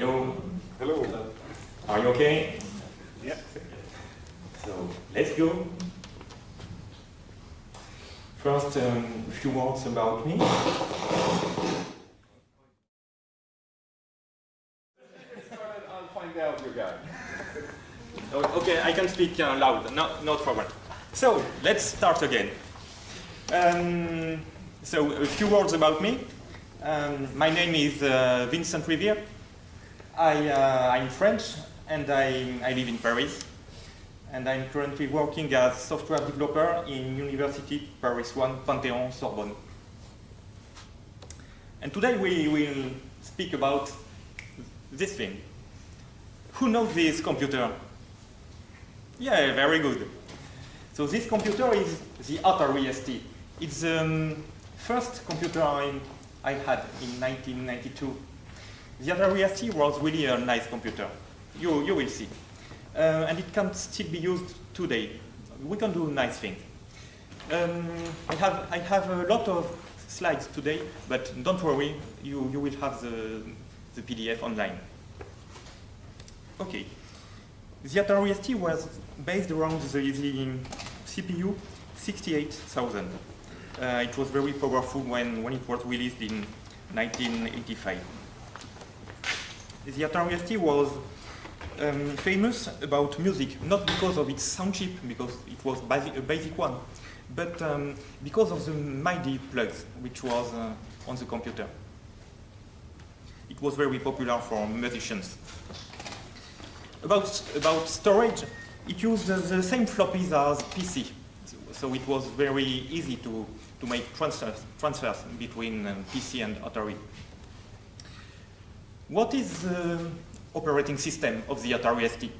Hello. Hello. Are you okay? Yeah. So let's go. First, um, a few words about me. I'll find out you guys. Okay, I can speak uh, loud, no, no problem. So, let's start again. Um, so, a few words about me. Um, my name is uh, Vincent Riviere. I, uh, I'm French and I, I live in Paris. And I'm currently working as software developer in University Paris 1 Panthéon Sorbonne. And today we will speak about this thing. Who knows this computer? Yeah, very good. So this computer is the Atari ST. It's the um, first computer I, I had in 1992. The Atari ST was really a nice computer. You, you will see. Uh, and it can still be used today. We can do nice things. Um, I, have, I have a lot of slides today, but don't worry, you, you will have the, the PDF online. Okay. The Atari ST was based around the, the CPU 68000. Uh, it was very powerful when, when it was released in 1985. The Atari ST was um, famous about music, not because of its sound chip, because it was a basic one, but um, because of the MIDI plugs, which was uh, on the computer. It was very popular for musicians. About, about storage, it used the, the same floppies as PC, so, so it was very easy to, to make transfers, transfers between um, PC and Atari. What is the operating system of the Atari ST?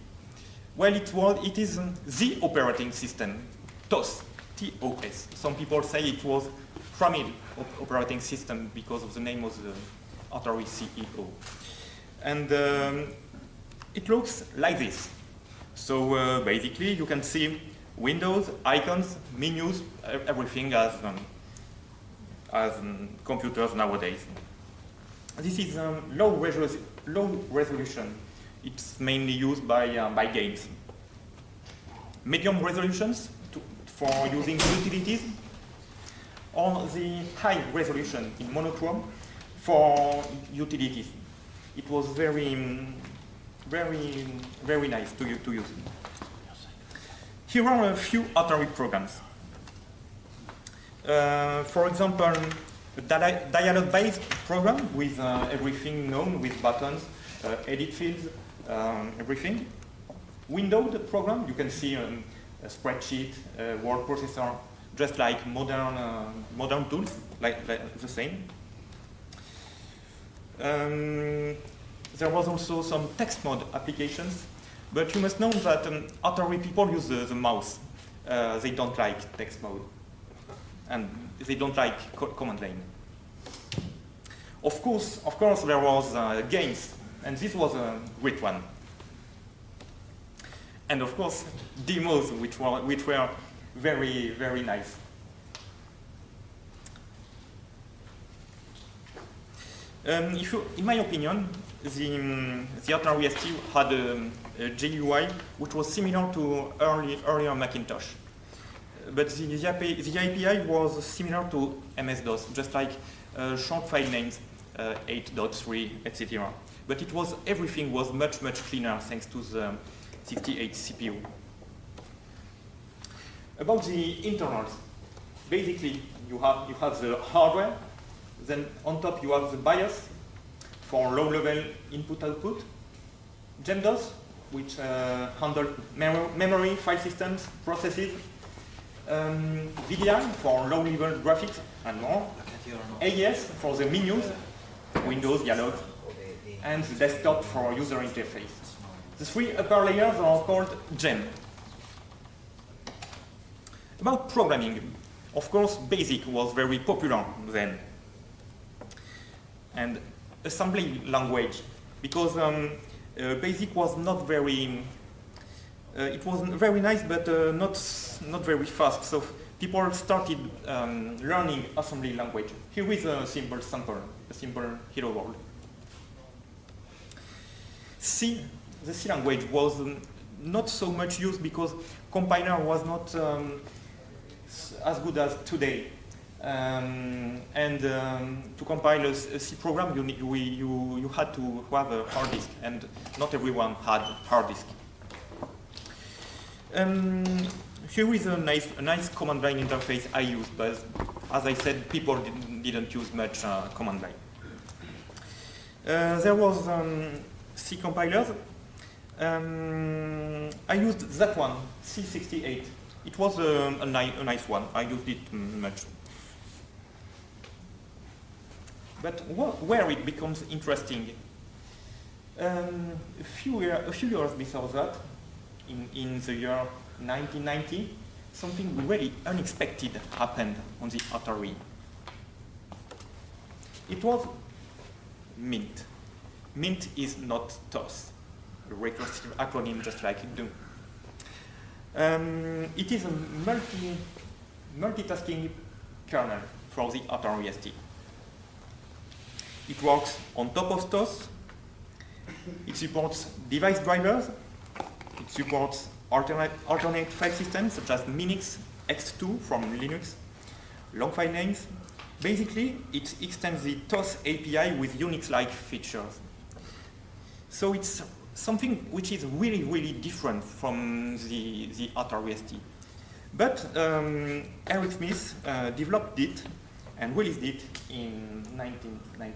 Well, it, was, it is um, the operating system, TOS, T-O-S. Some people say it was Tramiel op operating system because of the name of the Atari CEO. And um, it looks like this. So uh, basically, you can see windows, icons, menus, everything as, um, as um, computers nowadays. This is um, low, resolu low, resolution. It's mainly used by, uh, by games. Medium resolutions to, for using utilities, or the high resolution in monochrome for utilities. It was very, very, very nice to, to use. Here are a few Atari programs. Uh, for example, a dialogue-based program with uh, everything known with buttons, uh, edit fields, um, everything. Windowed program, you can see um, a spreadsheet, a word processor, just like modern, uh, modern tools, like, like the same. Um, there was also some text mode applications, but you must know that um, Atari people use the, the mouse. Uh, they don't like text mode, and they don't like co command line. Of course, of course, there was uh, games, and this was a great one. And of course, demos, which were, which were very, very nice. Um, you, in my opinion, the, um, the Atari ST had a, a, GUI which was similar to early, earlier Macintosh. But the, the, API, the API was similar to MS-DOS, just like uh, short file names, uh, 8.3, etc. But it was, everything was much, much cleaner thanks to the 68 CPU. About the internals, basically you have, you have the hardware, then on top you have the BIOS for low-level input-output, GEMDOS, which uh, handle mem memory, file systems, processes, um, VDI for low-level graphics and more, AES for the menus, Windows, dialogues, and the desktop for user interface. The three upper layers are called GEM. About programming, of course, BASIC was very popular then. And assembly language, because um, uh, BASIC was not very, it was very nice, but uh, not, not very fast. So people started um, learning assembly language. Here is a simple sample, a simple hello world. C, the C language was um, not so much used because compiler was not um, as good as today. Um, and um, to compile a, a C program, you, need, we, you, you had to have a hard disk, and not everyone had hard disk. Um, here is a nice, a nice command line interface I used, but as I said, people didn't, didn't use much uh, command line. Uh, there was um, C compilers. Um, I used that one, C68. It was um, a, ni a, nice one. I used it much. But wh where it becomes interesting, um, a, few a few years before that, in, in the year 1990, something really unexpected happened on the Atari. It was MINT. MINT is not TOS, a recursive acronym just like Doom. Um, it is a multi, multitasking kernel for the Atari ST. It works on top of TOS. It supports device drivers. It supports alternate, alternate file systems such as Minix, ext2 from Linux, long file names. Basically, it extends the TOS API with Unix-like features. So it's something which is really, really different from the, the Atari ST. But um, Eric Smith uh, developed it and released it in 1990.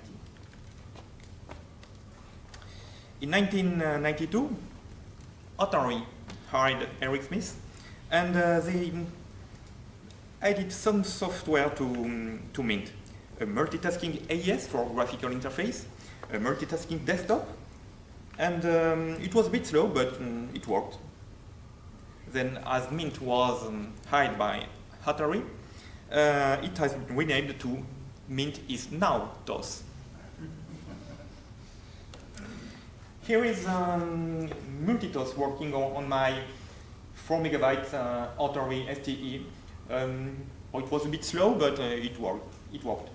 In 1992, Atari hired Eric Smith, and uh, they added some software to, um, to Mint. A multitasking AES for graphical interface, a multitasking desktop, and um, it was a bit slow, but um, it worked. Then as Mint was um, hired by Atari, uh, it has been renamed to Mint is now TOS. Here is um, Multitos working on, on, my 4 megabyte uh, Atari STE. Um, it was a bit slow, but uh, it worked. It worked.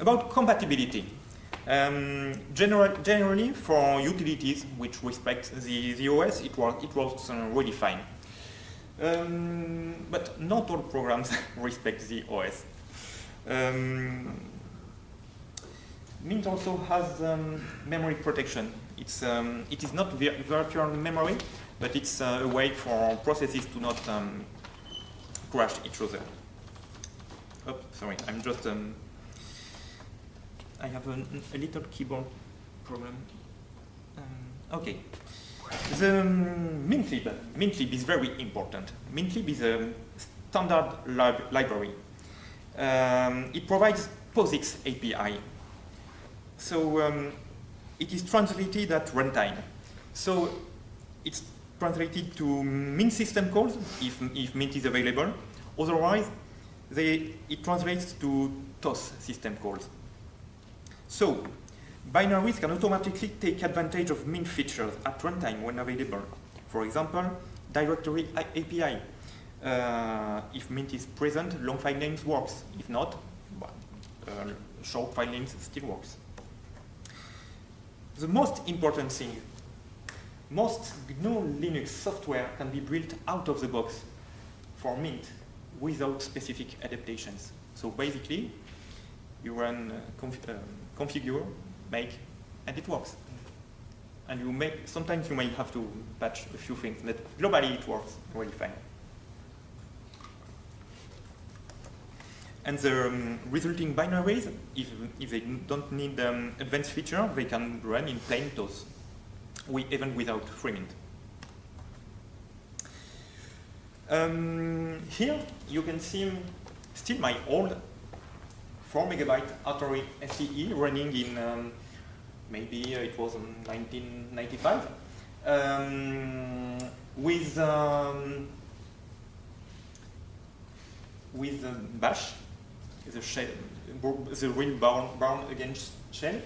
About compatibility. Um, general, generally, for utilities which respect the, the OS, it, work, it works uh, really fine. Um, but not all programs respect the OS. Um, Mint also has um, memory protection. It's, um, it is not virtual memory, but it's uh, a way for processes to not um, crash each other. Oh, sorry, I'm just, um, I have a, a, little keyboard problem. Um, okay. The um, Mintlib, Mintlib is very important. Mintlib is a standard lib library. It provides POSIX API, so um, it is translated at runtime. So it's translated to Mint system calls if, if Mint is available. Otherwise, they, it translates to TOS system calls. So binaries can automatically take advantage of Mint features at runtime when available. For example, directory API. Uh, if Mint is present, long file names works. If not, uh, short file names still works the most important thing, most GNU Linux software can be built out of the box for Mint without specific adaptations. So basically, you run uh, conf uh, configure, make, and it works. And you make, sometimes you may have to patch a few things, but globally it works really fine. And the um, resulting binaries, if, if they don't need um, advanced feature, they can run in plain TOS, we, even without FreeMint. Um, here you can see still my old 4 megabyte Atari STE running in um, maybe it was 1995 um, with um, with Bash the shell, the real Bourne, Bourne Again shell.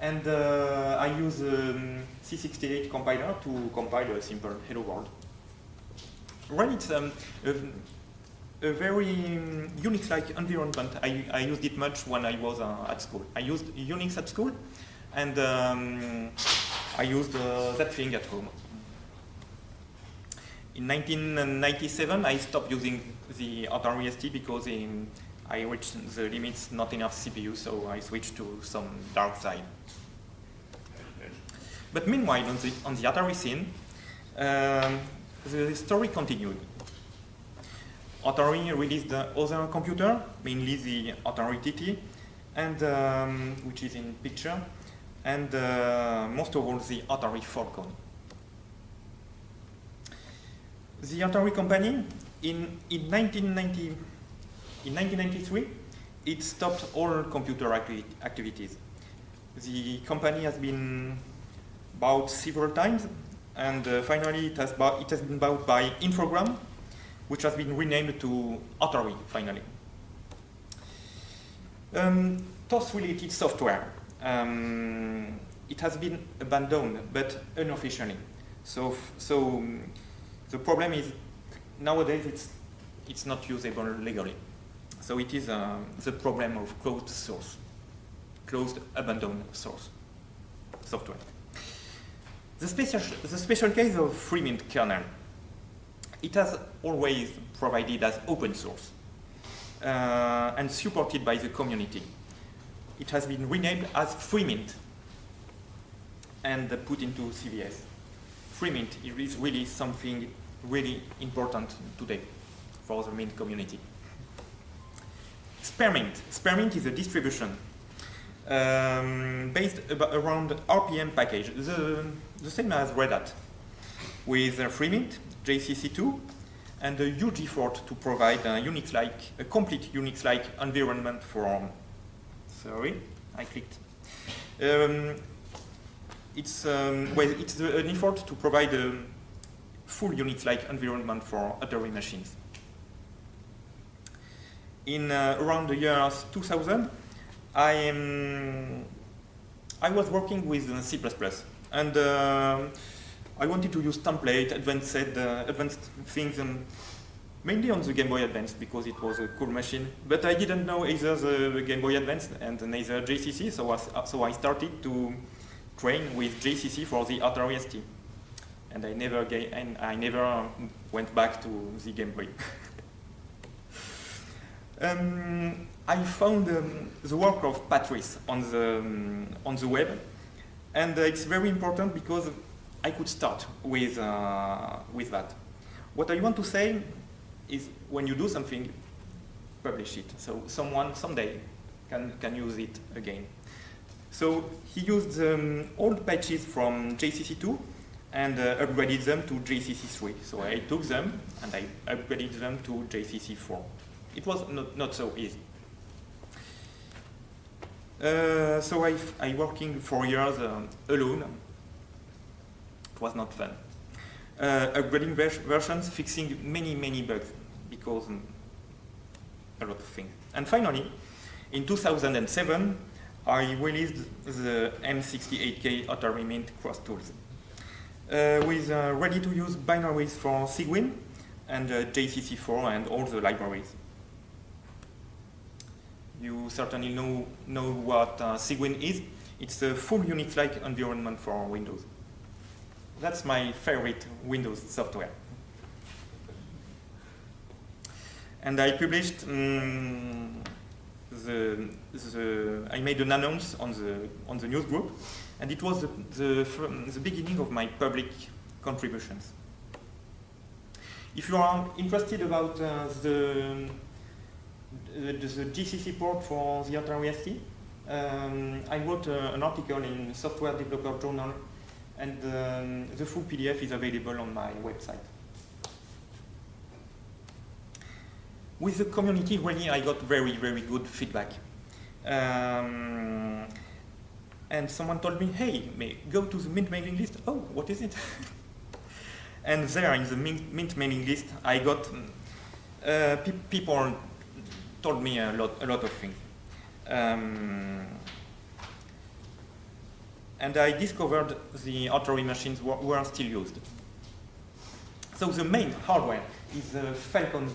And uh, I use um, C68 compiler to compile a simple hello world. When it's um, a, a very um, Unix-like environment. I, I used it much when I was uh, at school. I used Unix at school, and um, I used uh, that thing at home. In 1997, I stopped using the Atari ST because um, I reached the limits, not enough CPU, so I switched to some dark side. But meanwhile, on the, on the Atari scene, um, the story continued. Atari released the other computer, mainly the Atari TT, and um, which is in picture, and uh, most of all the Atari Falcon. The Atari company, in, in 1990, in 1993, it stopped all computer acti activities. The company has been bought several times, and uh, finally it has, it has been bought by Infogrames, which has been renamed to Atari, finally. Um, TOS-related software. Um, it has been abandoned, but unofficially. So, so um, the problem is nowadays it's, it's not usable legally. So it is uh, the problem of closed source, closed abandoned source software. The special, the special case of FreeMint kernel, it has always provided as open source uh, and supported by the community. It has been renamed as FreeMint and put into CVS. FreeMint is really something really important today for the Mint community. SpareMiNT. SpareMiNT is a distribution um, based around RPM package, the, the same as Red Hat, with uh, FreeMint, GCC2, and a huge effort to provide a Unix-like, a complete Unix-like environment for, sorry, I clicked. Um, it's, um, well, it's an effort to provide a full Unix-like environment for Atari machines. In uh, around the years 2000, I am I was working with C++ and uh, I wanted to use template, advanced, uh, advanced things, and mainly on the Game Boy Advance because it was a cool machine. But I didn't know either the Game Boy Advance and neither GCC, so I, so I started to train with GCC for the Atari ST. And I never, and I never went back to the Game Boy. um, I found um, the work of Patrice on the, um, on the web, and uh, it's very important because I could start with, uh, with that. What I want to say is when you do something, publish it. So someone someday can, can use it again. So he used um, old patches from GCC2 and uh, upgraded them to GCC3. So I took them and I upgraded them to GCC4. It was not, not so easy. Uh, so I, I working for years uh, alone. It was not fun. Uh, upgrading vers versions, fixing many, many bugs because um, a lot of things. And finally, in 2007, I released the M68K Atari Mint Cross Tools uh, with uh, ready-to-use binaries for Cygwin and uh, GCC4 and all the libraries. You certainly know, know what uh, Cygwin is. It's a full Unix-like environment for Windows. That's my favorite Windows software. And I published um, the, the, I made an announce on the, on the news group, and it was the, the, the beginning of my public contributions. If you are interested about uh, the, the, the, GCC port for the Atari ST, um, I wrote uh, an article in Software Developer Journal, and um, the full PDF is available on my website. With the community, really, I got very, very good feedback. Um, and someone told me, hey, may go to the Mint mailing list. Oh, what is it? and there in the Mint, mailing list, I got uh, pe people told me a lot, a lot of things. Um, and I discovered the Atari machines were, were, still used. So the main hardware is the Falcon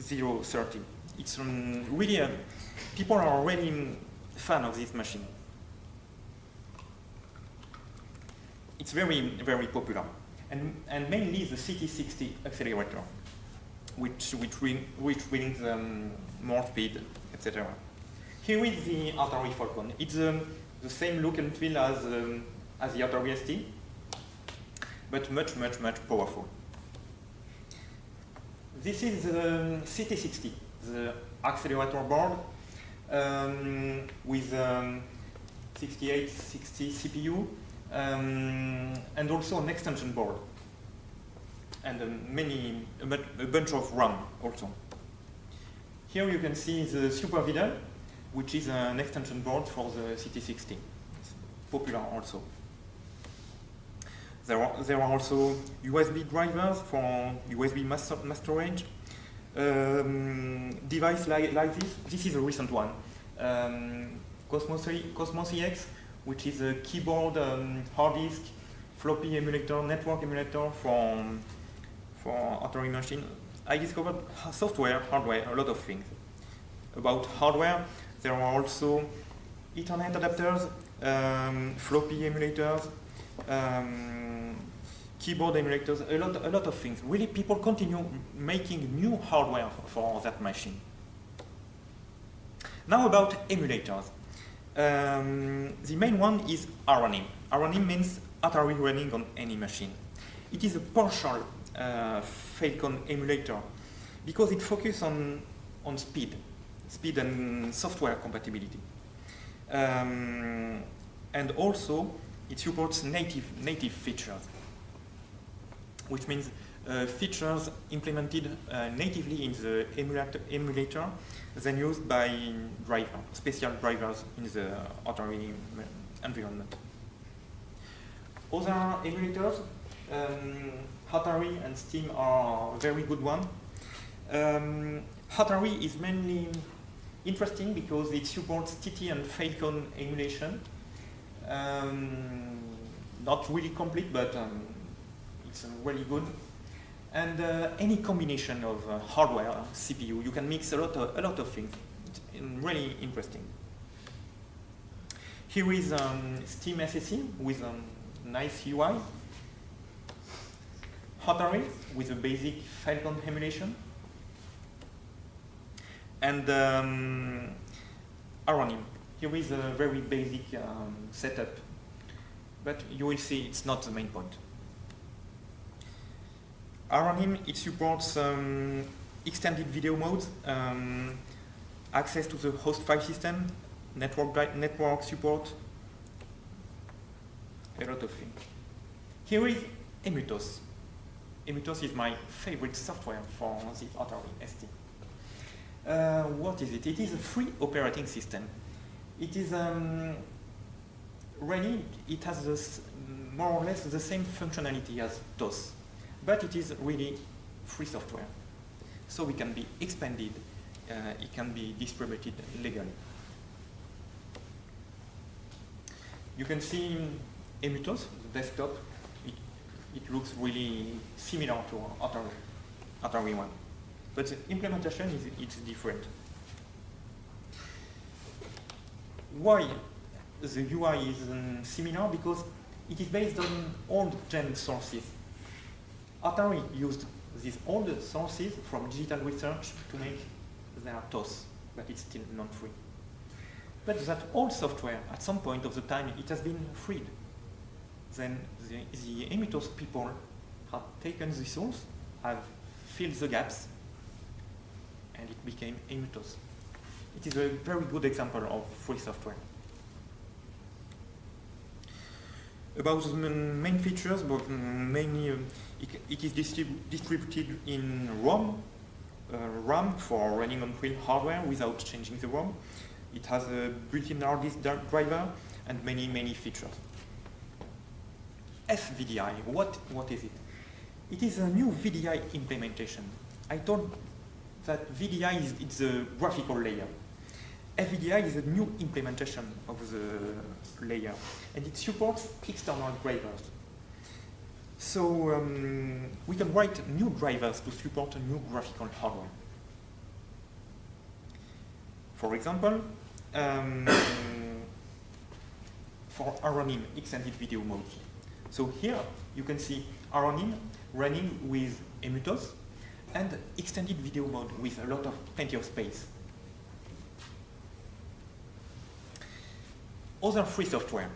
030. It's um, really, a, people are really fan of this machine. It's very, very popular. And, and mainly the CT60 accelerator, which, which, bring, which brings um, more speed, etc. Here is the Atari Falcon. It's um, the same look and feel as, um, as the Atari ST, but much, much, much powerful. This is the CT60, the accelerator board um, with um, 68060 CPU um, and also an extension board and many a, bunch of RAM also. Here you can see the SuperVidel, which is an extension board for the CT60. It's popular also. There are, there are also USB drivers for USB mass, mass storage. Um, device like, like this, this is a recent one. Um, Cosmos, Cosmos EX, which is a keyboard, um, hard disk, floppy emulator, network emulator for, for Atari machine. I discovered software, hardware, a lot of things. About hardware, there are also Ethernet adapters, um, floppy emulators, um, keyboard emulators, a lot, a lot of things. Really, people continue making new hardware for that machine. Now about emulators. Um, the main one is ARAnyM. ARAnyM means Atari running on any machine. It is a partial Falcon emulator because it focuses on, on speed, speed and software compatibility. Um, and also, it supports native, native features, which means uh, features implemented uh, natively in the emulator, emulator, then used by driver, special drivers in the Atari environment. Other emulators, um, Hatari and Steem are very good one. Um, Hatari is mainly interesting because it supports TT and Falcon emulation. Um, not really complete, but um, it's uh, really good. And uh, any combination of uh, hardware, CPU, you can mix a lot of, a lot of things. It's really interesting. Here is um, Steem SSE with a nice UI. Hatari with a basic Falcon emulation. And um, ARAnyM. Here is a very basic um, setup. But you will see it's not the main point. ARAnyM, it supports um, extended video modes, um, access to the host file system, network, network support, a lot of things. Here is Emutos. Emutos is my favorite software for the Atari ST. Uh, what is it? It is a free operating system. It is um, really, it has this, more or less the same functionality as DOS but it is really free software. So it can be expanded, uh, it can be distributed legally. You can see Emutos, the desktop, it, looks really similar to Atari, Atari one. But the implementation is it's different. Why the UI is um, similar? Because it is based on old GEM sources Atari used these old sources from digital research to make their TOS, but it's still non-free. But that old software, at some point of the time, it has been freed. Then the, the Emutos people have taken the source, have filled the gaps, and it became Emutos. It is a very good example of free software. About the main features, but mainly um, it, it is distrib distributed in ROM, uh, RAM for running on real hardware without changing the ROM. It has a built-in hard disk driver and many, many features. FVDI, what, what is it? It is a new VDI implementation. I told that VDI is it's a graphical layer. FVDI is a new implementation of the layer, and it supports external drivers. So um, we can write new drivers to support a new graphical hardware. For example, um, for ARAnyM extended video mode. So here you can see ARAnyM running with Emutos and extended video mode with a lot of plenty of space. Other free software,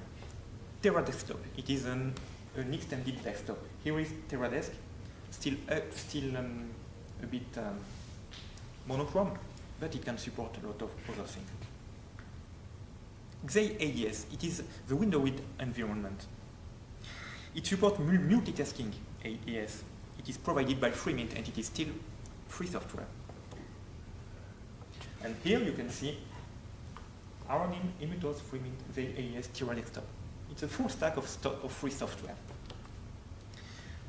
Terra Desktop. It is an, an extended desktop. Here is TerraDesk, still uh, still um, a bit um, monochrome, but it can support a lot of other things. XaAES, it is the Windows environment. It supports multitasking AES. It is provided by Freemint and it is still free software. And here you can see ARAnyM, Emutos, Freemint, XaAES, Terra Desktop. It's a full stack of, of free software.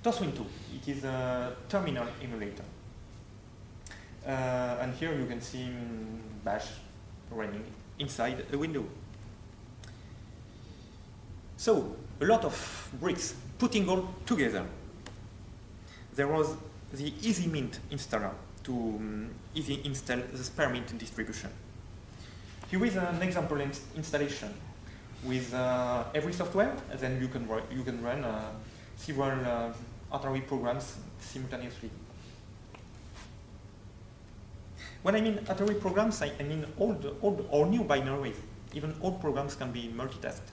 TOSWIN2, it is a terminal emulator. Uh, and here you can see um, Bash running inside a window. So, a lot of bricks putting all together. There was the EasyMint installer to um, easy install the SpareMiNT distribution. Here is an example in installation with uh, every software, and then you can, you can run uh, several uh, Atari programs simultaneously. When I mean Atari programs, I, I mean old, old or new binaries. Even old programs can be multitasked.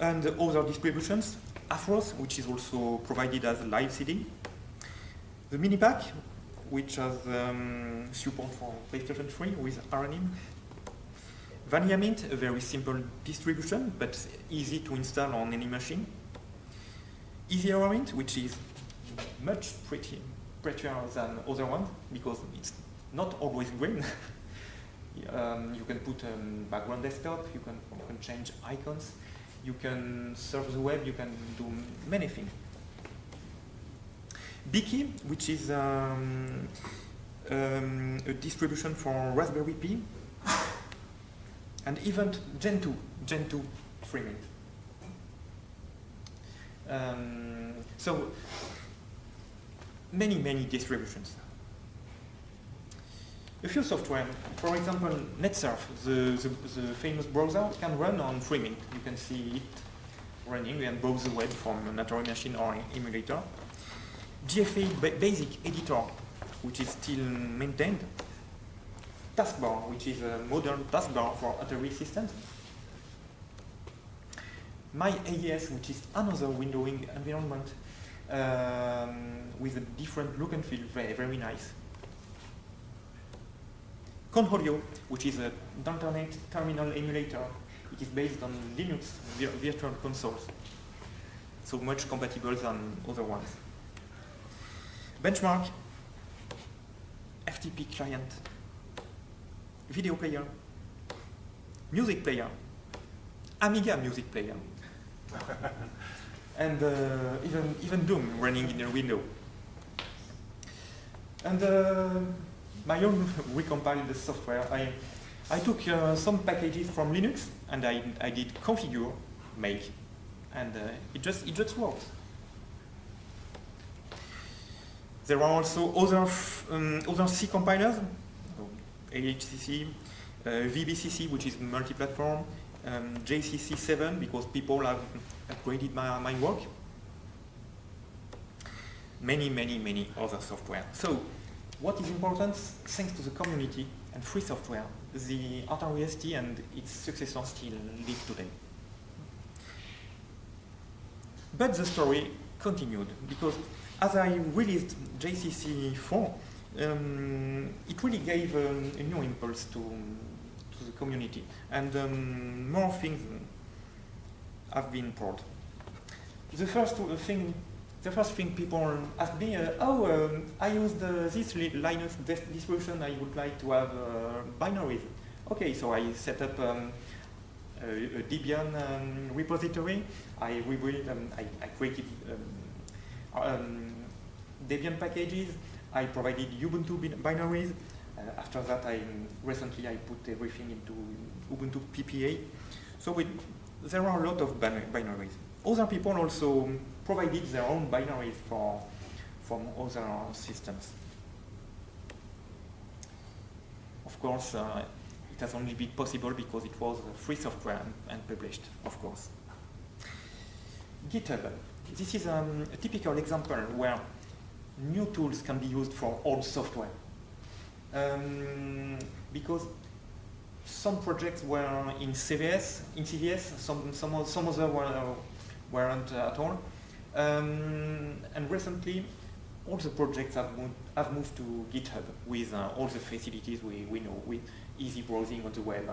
And other distributions, AFROS, which is also provided as a live CD. The Minipack, which has um, support for PlayStation 3 with ARAnyM. Vanilla Mint, a very simple distribution, but easy to install on any machine. Easy Mint, which is much pretty, prettier than other ones, because it's not always green. um, you can put a um, background desktop, you can, you can change icons, you can surf the web, you can do many things. Beaky, which is um, um, a distribution for Raspberry Pi, and even Gentoo, Gentoo Freemint. Um, so many, many distributions. A few software, for example, NetSurf, the, the, the, famous browser, can run on Freemint. You can see it running and browse the web from an Atari machine or emulator. GFA ba Basic Editor, which is still maintained. Taskbar, which is a modern taskbar for Atari systems. My AES, which is another windowing environment um, with a different look and feel, very, very nice. Conholio, which is a terminal emulator. It is based on Linux virtual consoles, so much compatible than other ones. Benchmark, FTP client, video player, music player, Amiga music player, and uh, even, even Doom running in a window. And uh, my own recompiled the software. I, I took uh, some packages from Linux and I, I did configure, make, and uh, it just it just works. There are also other um, other C compilers, AHCC, uh, VBCC, which is multi-platform, um, GCC7 because people have upgraded my, my work. Many, many, many other software. So what is important, thanks to the community and free software, the AtariST and its successors still live today. But the story continued, because as I released GCC 4, um, it really gave um, a new impulse to, to the community, and um, more things have been poured. The first thing the first thing people ask me, uh, oh, um, I use this Linux distribution, I would like to have uh, binaries. Okay, so I set up um, a, a, Debian um, repository, I rebuilt, um, I, I, created um, um, Debian packages, I provided Ubuntu binaries, uh, after that I recently I put everything into Ubuntu PPA. So there are a lot of binaries. Other people also provided their own binaries for from other systems. Of course, uh, it has only been possible because it was free software and, published, of course. GitHub. This is um, a typical example where new tools can be used for old software. Um, because some projects were in CVS, in CVS, some, some, some other were, weren't at all. Um, and recently, all the projects have moved, have moved to GitHub with uh, all the facilities we, we know, with easy browsing on the web,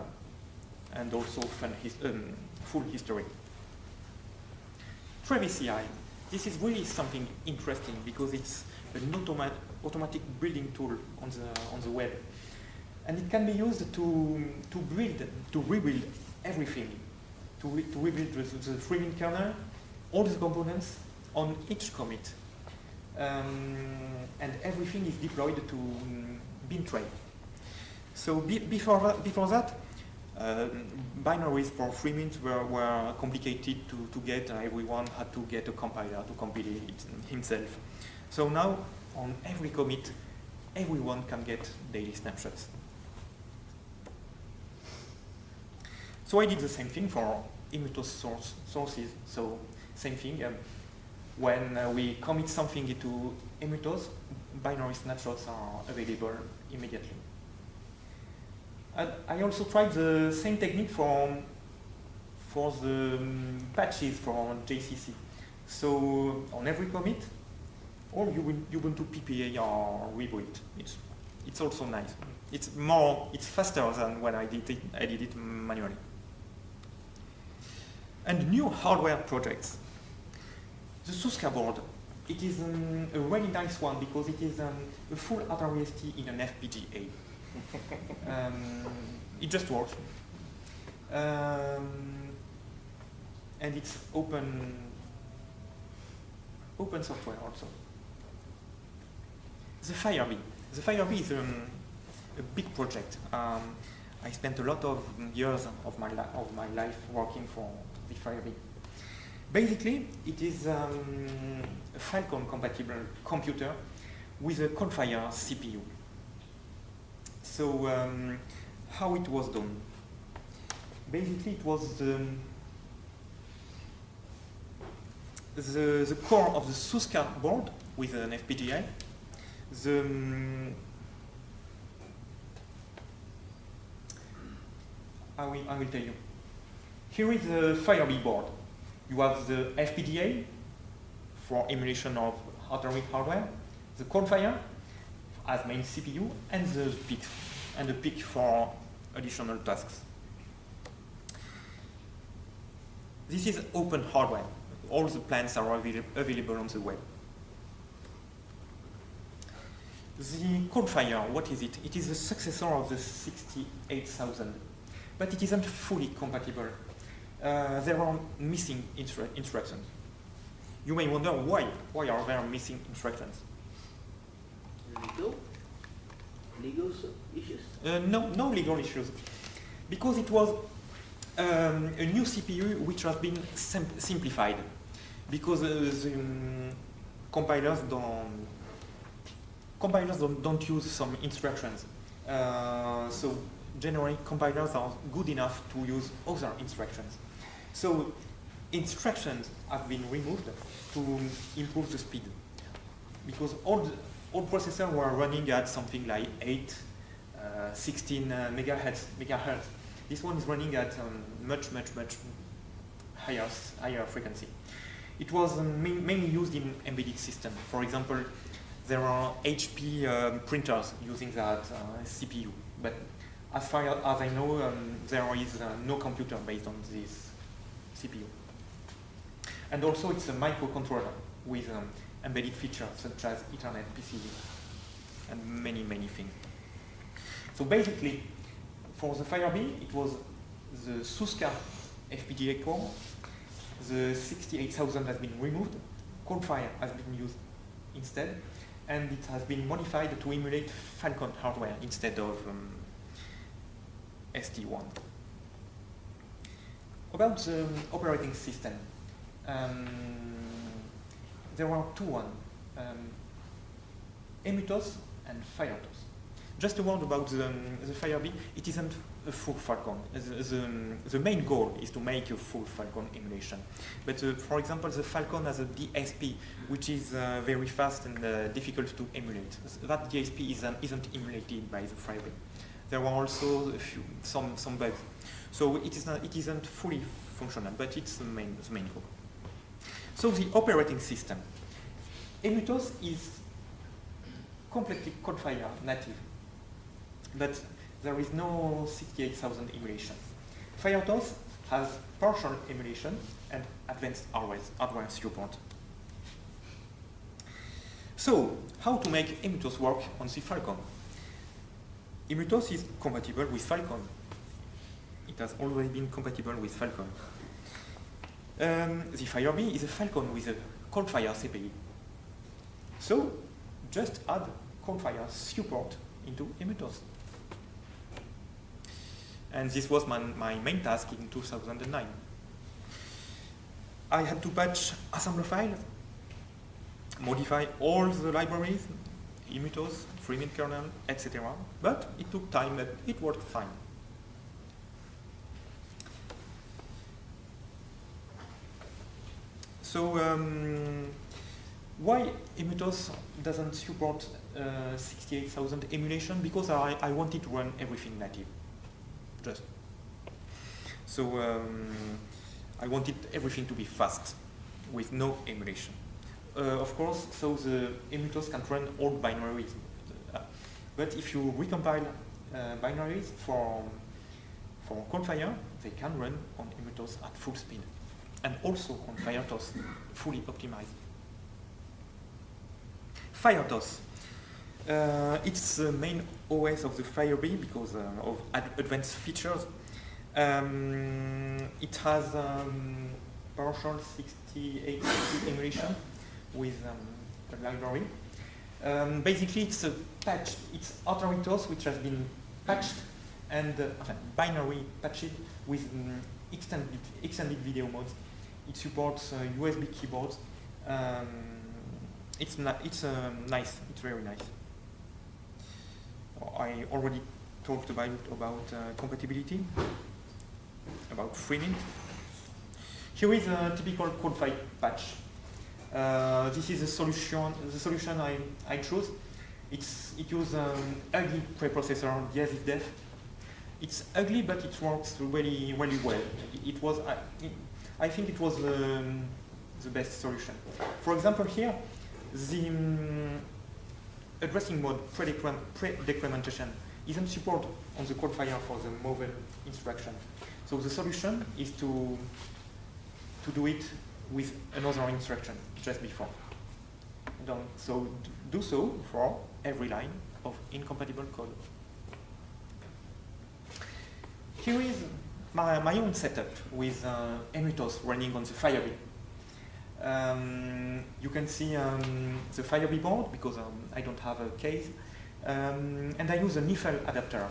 and also his, um, full history. Travis CI. This is really something interesting because it's an automa automatic building tool on the, on the web. And it can be used to, to build, to rebuild everything, to, re to rebuild the, the FreeMint kernel, all the components on each commit. Um, and everything is deployed to um, Bintray. So be before, that, before that, uh, binaries for Freemint were, were complicated to, to get, and everyone had to get a compiler to compile it himself. So now, on every commit, everyone can get daily snapshots. So I did the same thing for EmuTOS source, sources. So same thing. Um, when uh, we commit something into EmuTOS, binary snapshots are available immediately. And I also tried the same technique for, for the um, patches for GCC. So on every commit, all Ubuntu PPA are rebuilt. It's, it's also nice. It's more, it's faster than when I did it, I did it manually. And new hardware projects. The Suska board, it is um, a really nice one because it is um, a full AtariST in an FPGA. um, it just works. Um, and it's open, open software also. The Firebee. The Firebee is um, a big project. Um, I spent a lot of years of my, of my life working for the Firebee. Basically, it is um, a Falcon compatible computer with a ColdFire CPU. So um, how it was done? Basically, it was the, the, the core of the Suska board with an FPGA. The, um, I, will, I will tell you. Here is the Firebee board. You have the FPGA for emulation of Atari hardware, the ColdFire as main CPU, and the PIC, and the PIC for additional tasks. This is open hardware. All the plans are avail available on the web. The ColdFire, what is it? It is the successor of the 68000, but it isn't fully compatible. Uh, there are missing instru instructions. You may wonder why. Why are there missing instructions? Legal? Legal issues? Uh, no, no legal issues. Because it was um, a new CPU which has been sim simplified. Because uh, the um, compilers don't compilers don't, don't use some instructions. Uh, so generally compilers are good enough to use other instructions. So instructions have been removed to improve the speed. Because all all processors were running at something like 8, uh, 16 uh, megahertz, megahertz. This one is running at um, much, much, much higher, higher frequency. It was um, main, mainly used in embedded systems. For example, there are HP um, printers using that uh, CPU. But as far as I know, um, there is uh, no computer based on this CPU. And also it's a microcontroller with um, embedded features such as Ethernet PCB and many, many things. So basically, for the Firebee, it was the Suska FPGA core, the 68000 has been removed, ColdFire has been used instead, and it has been modified to emulate Falcon hardware instead of um, ST1. About the operating system, um, there are two one, um, EmuTOS and FireTOS. just a word about the, um, the Firebee. It isn't a full Falcon. The, the, um, the main goal is to make a full Falcon emulation. But uh, for example, the Falcon has a DSP, which is uh, very fast and uh, difficult to emulate. That DSP isn't, isn't emulated by the Firebee. There are also few, some, some bugs. So it, is not, it isn't fully functional, but it's the main, the main goal. So the operating system. EmuTOS is completely ColdFire native, but there is no 68,000 emulation. FireTOS has partial emulation and advanced hardware support. So, how to make EmuTOS work on the Falcon? EmuTOS is compatible with Falcon. Has always been compatible with Falcon. Um, the Firebee is a Falcon with a Coldfire CPI. So, just add Coldfire support into EmuTOS. And this was my, my main task in 2009. I had to patch assembler files, modify all the libraries, Emutos, FreeMint kernel, etc. But it took time, but it worked fine. So um, why EmuTOS doesn't support uh, 68,000 emulation? Because I, I wanted to run everything native, just. So um, I wanted everything to be fast, with no emulation. Uh, of course, so the EmuTOS can run all binaries. Uh, but if you recompile uh, binaries for, for Coldfire, they can run on EmuTOS at full speed and also on FireTOS, fully optimized. FireTOS. Uh, it's the main OS of the Firebee because uh, of ad advanced features. Um, it has um, partial 68 emulation with um, a library. Um, basically, it's a patch. It's Atari TOS, which has been patched and uh, binary patched with um, extended, extended video modes it supports USB keyboards. Um, it's it's um, nice. It's very nice. I already talked about about uh, compatibility, about FreeMint. Here is a typical ColdFire patch. Uh, this is a solution. The solution I I chose. It's it uses an ugly preprocessor diasysdef. It's ugly, but it works really really well. It, was uh, I think it was um, the best solution. For example, here, the um, addressing mode pre-decrementation isn't supported on the Coldfire for the mobile instruction. So the solution is to, to do it with another instruction just before. Don't, so do so for every line of incompatible code. Here is my, my own setup with uh, EmuTOS running on the Firebee. Um, you can see um, the Firebee board because um, I don't have a case. Um, and I use a Eiffel adapter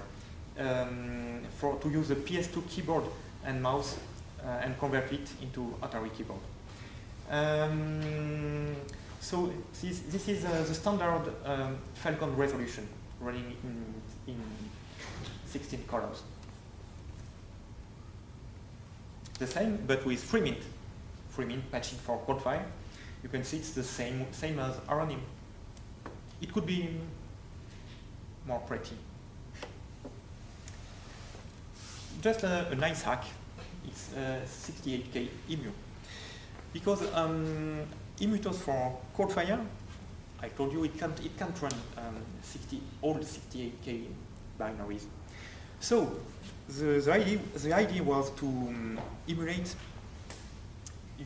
um, for, to use a PS2 keyboard and mouse uh, and convert it into Atari keyboard. Um, so this, this is uh, the standard Falcon resolution running in, in 16 colors the same, but with FreeMint. FreeMint patching for Coldfire. You can see it's the same, same as ARAnyM. It could be more pretty. Just a, a nice hack. It's 68K EMU. Because um, EmuTOS for Coldfire, I told you it can't, it can't run um, 60, all 68K binaries. So the, the, idea, the idea was to um, emulate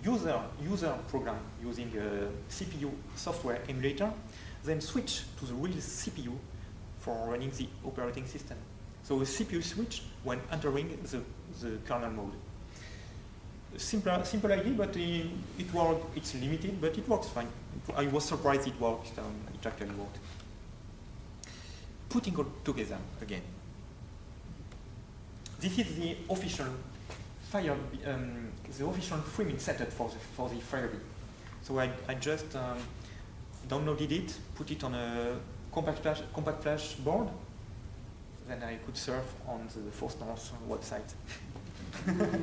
user, user program using a CPU software emulator, then switch to the real CPU for running the operating system. So a CPU switch when entering the, the kernel mode. Simple, simple idea, but it, it works, it's limited, but it works fine. I was surprised it worked, um, it actually worked. Putting all together again. This is the official Fire, um, the official FreeMint setup for the for the Firebee. So I I just um, downloaded it, put it on a compact flash compact flash board, then I could surf on the Force North website.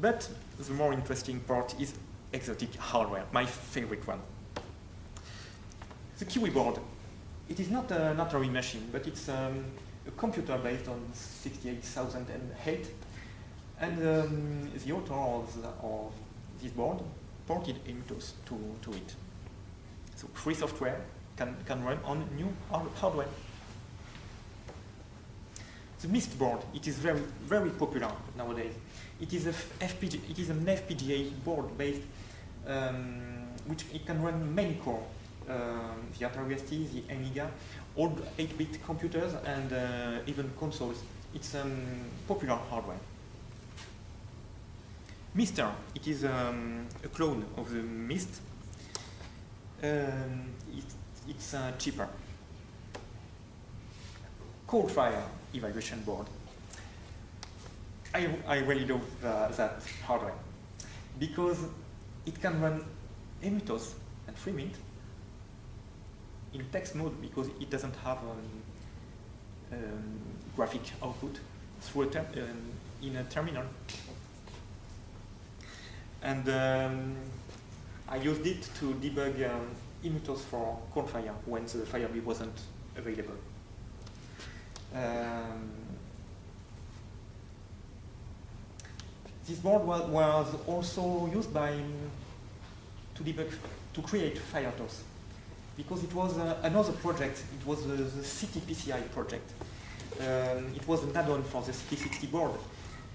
But the more interesting part is exotic hardware, my favorite one. The Kiwi board. It is not an Atari machine, but it's um, a computer based on 68008. And um, the author of, the, of this board ported EmuTOS to, to it. So free software can, can run on new hard- hardware. The Mist board, it is very, very popular nowadays. It is, a it is an FPGA board based, um, which it can run many core. Um, the Atari ST, the Amiga, old 8-bit computers, and uh, even consoles. It's um, popular hardware. MiSTer, it is um, a clone of the Mist. Um, it, it's uh, cheaper. Coldfire evaluation board. I, I really love uh, that hardware because it can run EmuTOS and FreeMint in text mode because it doesn't have um, um, graphic output through a um, in a terminal. And um, I used it to debug um, EmuTOS for ColdFire when the Firebee wasn't available. Um, this board was, was also used by to debug to create FireTOS because it was uh, another project. It was uh, the CTPCI project. Um, it was an add-on for the CT60 board,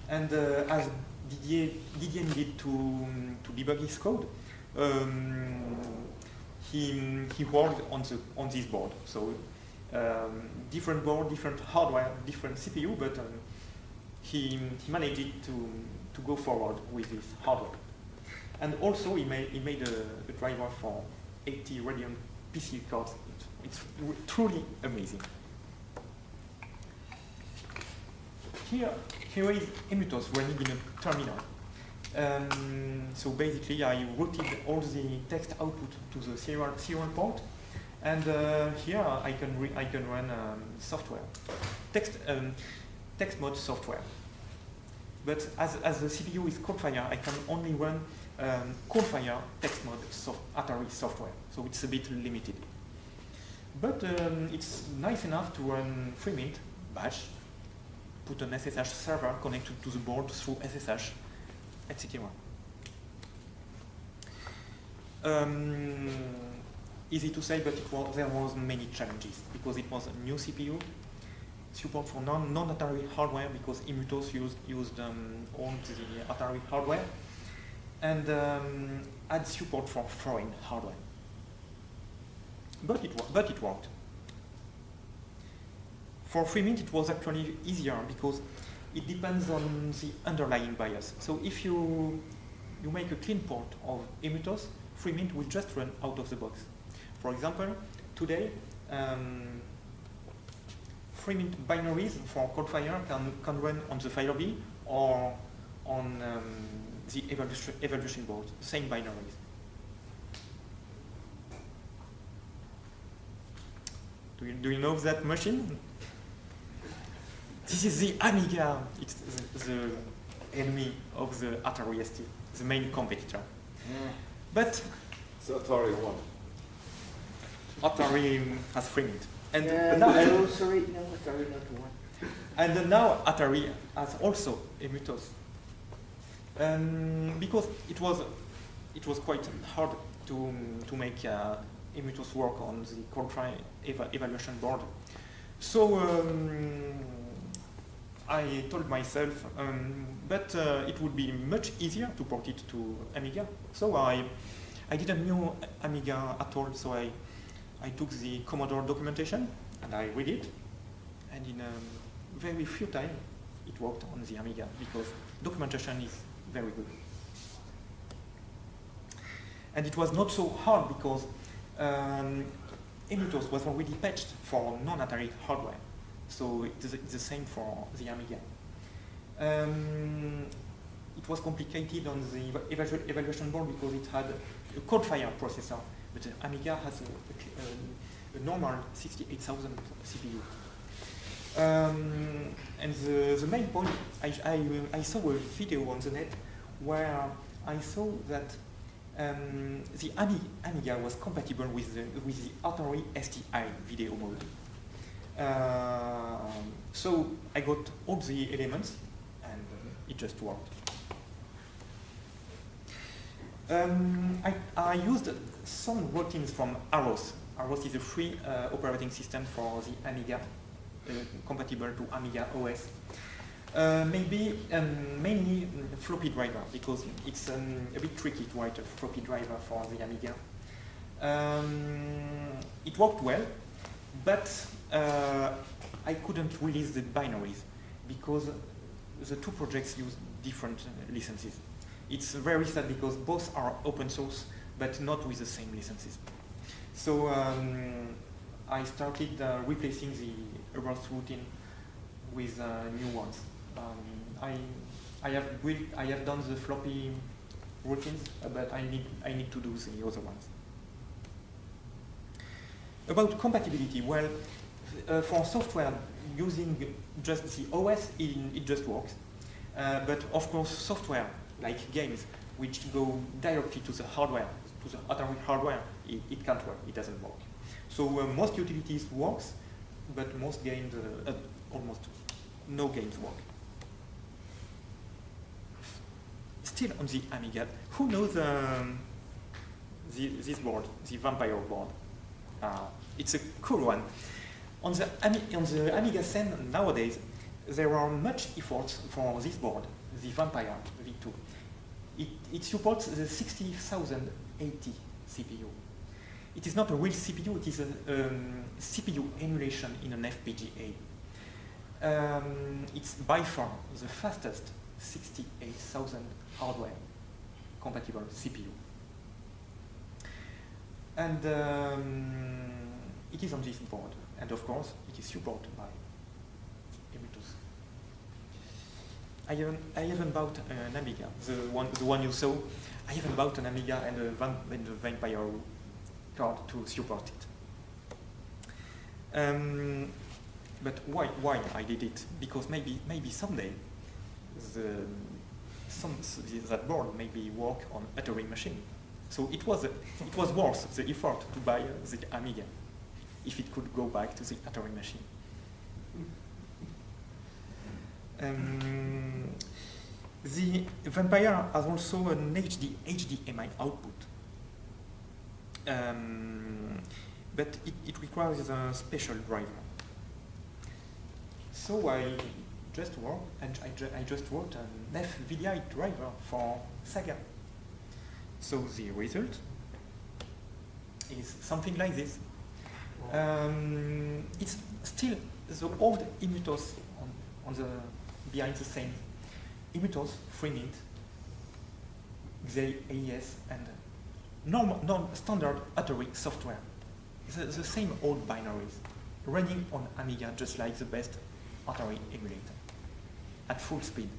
and uh, as Didier, Didier needed to um, to debug his code, um, he he worked on the on this board. So um, different board, different hardware, different CPU, but um, he he managed to to go forward with this hardware. And also he made he made a, a driver for ATI Radeon PC cards. It's truly amazing. Here, here is EmuTOS running in a terminal. Um, so basically, I routed all the text output to the serial, serial port, and uh, here I can I can run um, software, text um, text mode software. But as, as the CPU is Coldfire, I can only run um, text mode soft, Atari software, so it's a bit limited. But um, it's nice enough to run FreeMint, Bash, put an SSH server connected to the board through SSH, etc. Um, easy to say, but was, there was many challenges because it was a new CPU, support for non, non-Atari hardware because EmuTOS used, used um, the Atari hardware, and um, had support for foreign hardware. But it, but it worked. For FreeMint, it was actually easier because it depends on the underlying BIOS. So if you, you make a clean port of EmuTOS, FreeMint will just run out of the box. For example, today, um, FreeMint binaries for Coldfire can, can run on the Firebee or the evolution, evaluation board, same binaries. Do you, do you know that machine? This is the Amiga. It's the, the enemy of the Atari ST, the main competitor. Hmm. But So Atari won. Atari has FreeMint. And Yeah, now, no, sorry, no, Atari not one. And now Atari has also EmuTOS. Um, because it was, it was quite hard to, to make uh, EmuTOS work on the eva evaluation board. So um, I told myself, um, but uh, it would be much easier to port it to Amiga. So I, I didn't know Amiga at all, so I, I took the Commodore documentation and I read it, and in a very few time it worked on the Amiga because documentation is very good. And it was not so hard because um, was already patched for non-Atari hardware, so it is the same for the Amiga. Um, it was complicated on the evalu- evaluation board because it had a Coldfire processor, but Amiga has a, a, a normal 68,000 CPU. Um, and the, the main point, I, I, I saw a video on the net where I saw that um, the Ami, Amiga was compatible with the, with the Atari STI video mode. Uh, so I got all the elements and it just worked. Um, I, I used some routines from Aros. Aros is a free uh, operating system for the Amiga, compatible to Amiga OS. Uh, maybe um, mainly mm, floppy driver because it's um, a bit tricky to write a floppy driver for the Amiga. Um, it worked well, but uh, I couldn't release the binaries because the two projects use different uh, licenses. It's very sad because both are open source, but not with the same licenses. So um, I started uh, replacing the Aros routine with uh, new ones. Um, I, I have built, I have done the floppy routines, uh, but I need, I need to do the other ones. About compatibility, well, uh, for software using just the OS, it, it just works. Uh, but of course, software like games, which go directly to the hardware, to the Atari hardware, it, it can't work, it doesn't work. So uh, most utilities works, but most games, uh, uh, almost no games work. Still on the Amiga, who knows um, the, this board, the Vampire board? Uh, it's a cool one. On the, Ami on the Amiga scene nowadays, there are much efforts for this board, the Vampire V2. It, it supports the 68080 CPU. It is not a real CPU, it is a um, CPU emulation in an FPGA. Um, it's by far the fastest 68,000 hardware compatible CPU. And um, it is on this board. And of course, it is supported by EmuTOS. I haven't, I haven't bought an Amiga, the one, the one you saw. I haven't bought an Amiga and a, and a Vampire card to support it. Um, but why, why I did it? Because maybe, maybe someday the, some, that board maybe work on Atari machine. So it was, a, it was worth the effort to buy the Amiga if it could go back to the Atari machine. Um, the Vampire has also an HD, HDMI output. Um, but it, it, requires a special driver. So I just worked, and I, ju I just wrote an FVDI driver for Saga. So the result is something like this. Um, it's still the old EmuTOS on, on the behind the scene. EmuTOS, FreeMint, XE AES, and non-standard Atari software. The, the same old binaries, running on Amiga just like the best Atari emulator, at full speed.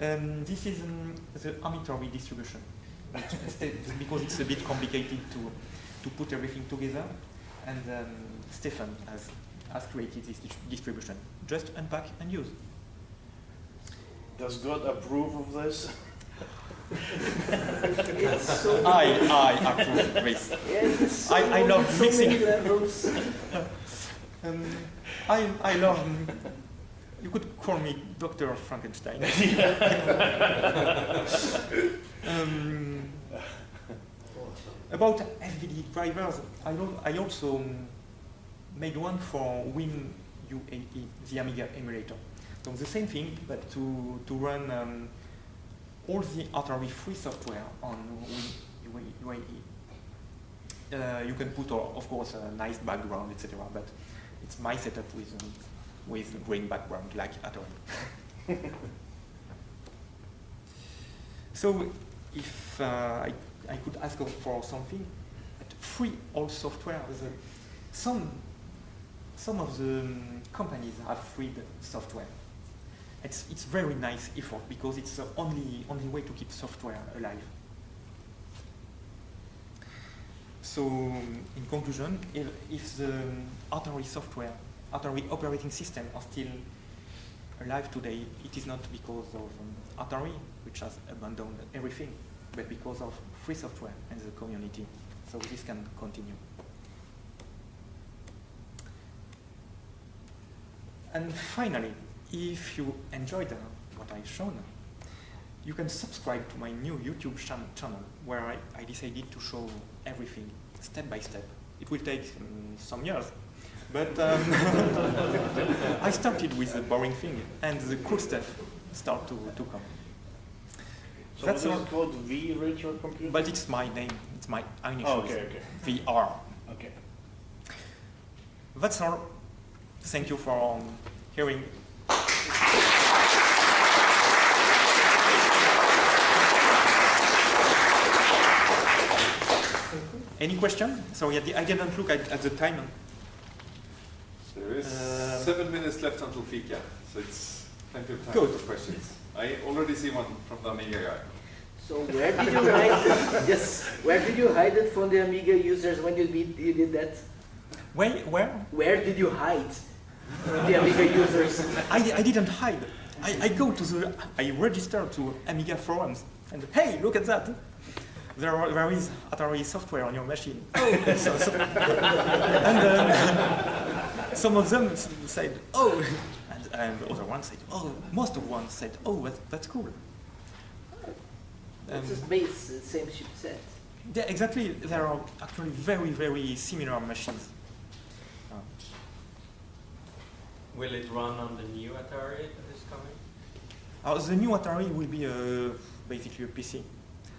Um, this is um, the Amitari distribution, because it's a bit complicated to, to put everything together, and um, Stefan has, has created this distribution. Just unpack and use. Does God approve of this? so I, I approve this. Yes, so I- I love so mixing. Um, I, I love, you could call me Dr. Frankenstein. um, about FVD drivers, I, I also made one for Win UAE, the Amiga emulator. So the same thing, but to, to run um, all the Atari free software on UAE. Uh, you can put, uh, of course, a nice background, etc. But it's my setup with um, with green background, like Atari. so, if uh, I, I could ask for something, free all software. The, some some of the um, companies have freed software. It's it's very nice effort because it's the only only way to keep software alive. so, in conclusion, if, if the Atari software, Atari operating system are still alive today, it is not because of um, Atari, which has abandoned everything, but because of free software and the community. So this can continue. And finally, if you enjoyed what I've shown, you can subscribe to my new YouTube chan channel where I, I, decided to show everything step by step. It will take um, some years, but um, I started with the boring thing and the cool stuff start to, to come. So That's all. is called V Retro Computer? But it's my name, it's my initials, Oh, okay, okay. VR. Okay. That's all. Thank you for um, hearing. Any question? Sorry, I didn't look at, at the time. There is Uh, seven minutes left until Fika, so it's plenty of time Good. for questions. I already see one from the Amiga guy. So where did you hide it? Yes, where did you hide it from the Amiga users when you did, you did that? Where? Where? Where did you hide from the Amiga users? I, I didn't hide. I, I go to the, I register to Amiga forums and hey, look at that. There, are, there is Atari software on your machine. Oh, so, so, and um, some of them said, oh, and, and other ones said, oh, most of ones said, oh, that's, that's cool. Um, It's just base, the same chipset. yeah, exactly. There are actually very, very similar machines. Uh, Will it run on the new Atari that is coming? uh, the new Atari will be uh, basically a PC.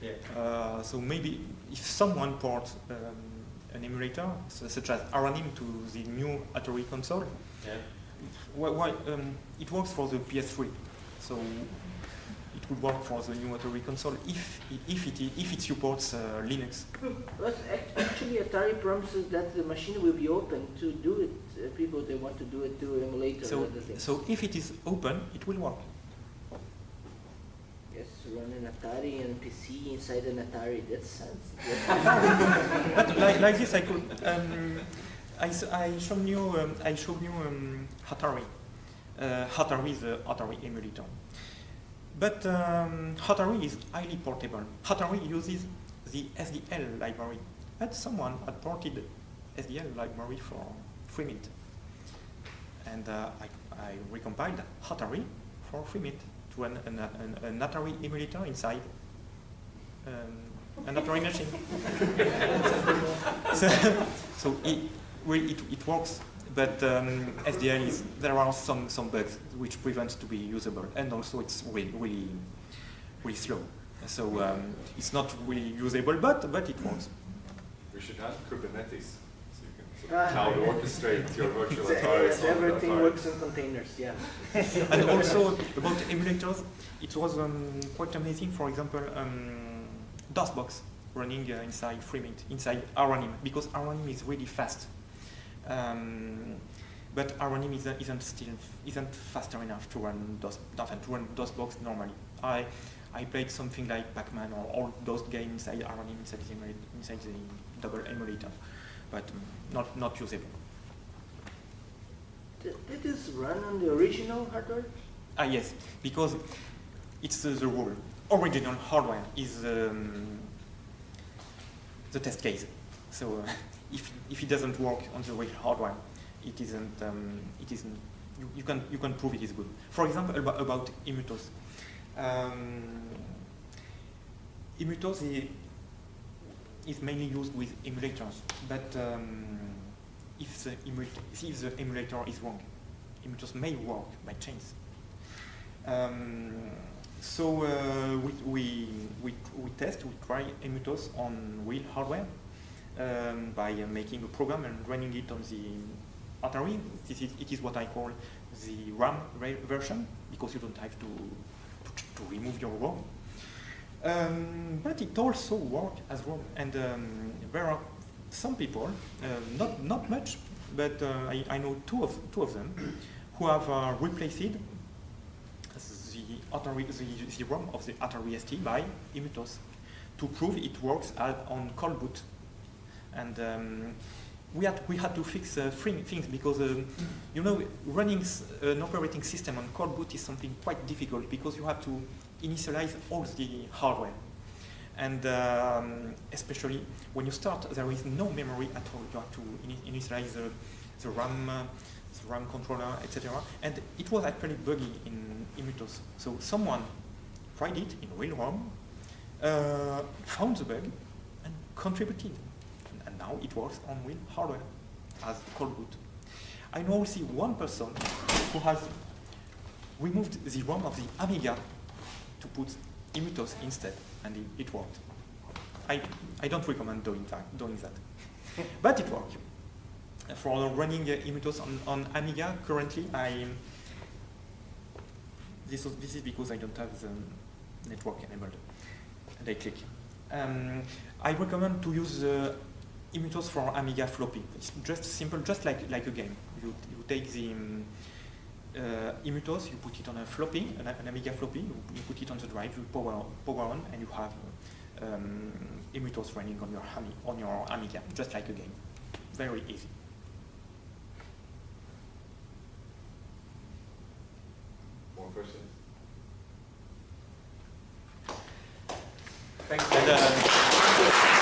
Yeah. Uh, so maybe if someone ports um, an emulator, so such as ARAnyM, to the new Atari console, Yeah. why, why, um, it works for the PS3. So it would work for the new Atari console if, if, it, if it supports uh, Linux. But actually Atari promises that the machine will be open to do it. Uh, people, they want to do it to emulator So, and other things. so if it is open, it will work. Yes, run an Atari and PC inside an Atari. That sounds. But like, like this, I could. Um, I, I showed you. Um, I showed you um, Hatari. Uh, Hatari is the Atari emulator. But um, is highly portable. Hatari uses the SDL library. But someone had ported SDL library for FreeMint. And uh, I, I recompiled Hatari for FreeMint to an, an, an, an Atari emulator inside um, an Atari machine. so, so it, well, it, it works, but um, SDL is, there are some, some bugs which prevent to be usable, and also it's really, really, really slow. So um, it's not really usable, but, but it works. We should have Kubernetes, so you can sort of cloud orchestrate your virtual It's- Ataris yes, everything Atari. works in containers. Yeah. and also about emulators, it was um, quite amazing. For example, um, DOSBox running uh, inside FreeMint, inside ARAnyM, because ARAnyM is really fast. Um, but ARAnyM isn't, isn't still isn't faster enough to run DOS to run DOSBox normally. I I played something like Pac-Man or all those games inside ARAnyM inside the, inside the double emulator, but not not usable. Did, this run on the original hardware? Ah, yes, because it's uh, the rule. Original hardware is um, the test case. So uh, if, if it doesn't work on the real hardware, it isn't, um, it isn't you, you, can, you can prove it is good. For example, about, about EmuTOS. Um, EmuTOS is mainly used with emulators, but um, if, the emulator, if the emulator is wrong, EmuTOS may work by chance. Um, so uh, we, we, we, we test, we try EmuTOS on real hardware um, by uh, making a program and running it on the Atari. This is, it is what I call the RAM ra- version because you don't have to, to, to remove your ROM. Um, but it also works as well. And um, there are some people, uh, not, not much, but uh, I, I know two of, two of them who have uh, replaced the Atari, the, the ROM of the Atari ST by EmuTOS to prove it works as on cold boot. And um, we had we had to fix uh, three things because um, you know running an operating system on cold boot is something quite difficult because you have to initialize all the hardware, and um, especially when you start, there is no memory at all. You have to ini- initialize the, the RAM, the RAM controller, etc. And it was actually buggy in EmuTOS. So someone tried it in real ROM, uh, found the bug, and contributed. And, and now it works on real hardware as cold boot. I know also one person who has removed the ROM of the Amiga to put EmuTOS instead, and it, it worked. I, I don't recommend doing that. Doing that. but it worked. For running uh, on, on Amiga, currently I this, was, this is because I don't have the network enabled. And I click. Um, I recommend to use uh, EmuTOS for Amiga floppy. It's just simple, just like, like a game. You, you take the um, uh, EmuTOS, you put it on a floppy, an, an Amiga floppy, you, you put it on the drive, you power, power on, and you have um, EmuTOS running on your, on your Amiga, just like a game. Very easy. More questions? Thanks. And, uh,